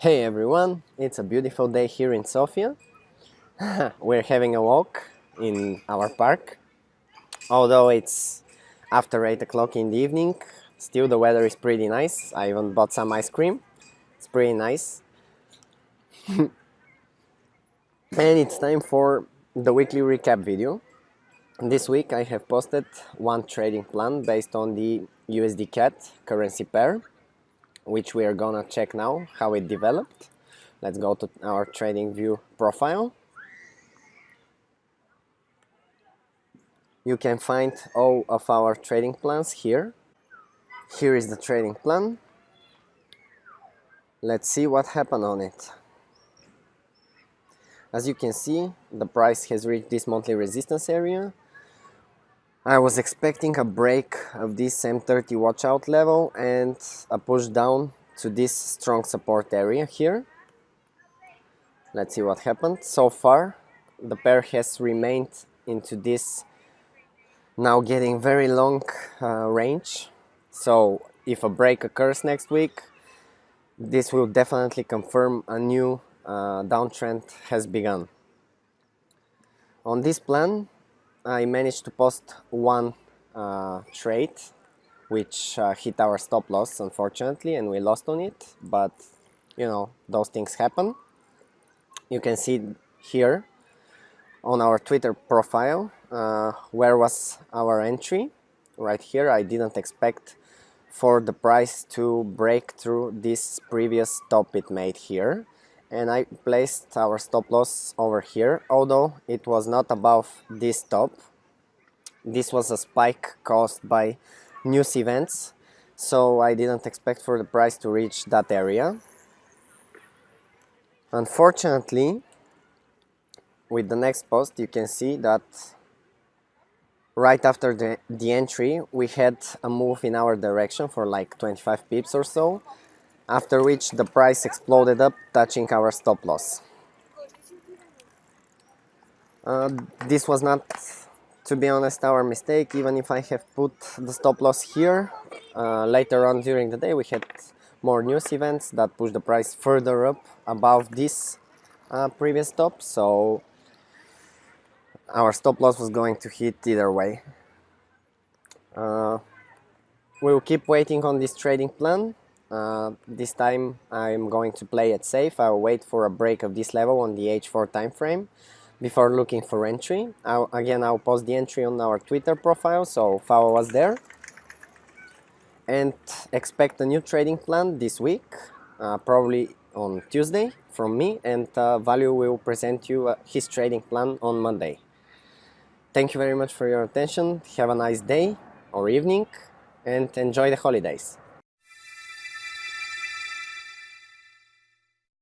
Hey everyone, it's a beautiful day here in Sofia. We're having a walk in our park. Although it's after 8 o'clock in the evening, still the weather is pretty nice. I even bought some ice cream. It's pretty nice. and it's time for the weekly recap video. This week I have posted one trading plan based on the USD CAD currency pair which we are gonna check now how it developed. Let's go to our TradingView profile. You can find all of our trading plans here. Here is the trading plan. Let's see what happened on it. As you can see, the price has reached this monthly resistance area I was expecting a break of this M30 watch out level and a push down to this strong support area here. Let's see what happened. So far the pair has remained into this now getting very long uh, range. So if a break occurs next week, this will definitely confirm a new uh, downtrend has begun. On this plan, I managed to post one uh, trade which uh, hit our stop loss unfortunately and we lost on it but you know those things happen. You can see here on our Twitter profile uh, where was our entry? Right here I didn't expect for the price to break through this previous top it made here and I placed our stop loss over here although it was not above this top. This was a spike caused by news events so I didn't expect for the price to reach that area. Unfortunately with the next post you can see that right after the, the entry we had a move in our direction for like 25 pips or so after which the price exploded up, touching our stop loss. Uh, this was not, to be honest, our mistake, even if I have put the stop loss here. Uh, later on during the day we had more news events that pushed the price further up above this uh, previous stop, so our stop loss was going to hit either way. Uh, we'll keep waiting on this trading plan uh, this time I'm going to play it safe. I'll wait for a break of this level on the H4 time frame before looking for entry. I'll, again, I'll post the entry on our Twitter profile, so follow us there. And expect a new trading plan this week, uh, probably on Tuesday from me, and uh, Value will present you uh, his trading plan on Monday. Thank you very much for your attention. Have a nice day or evening and enjoy the holidays.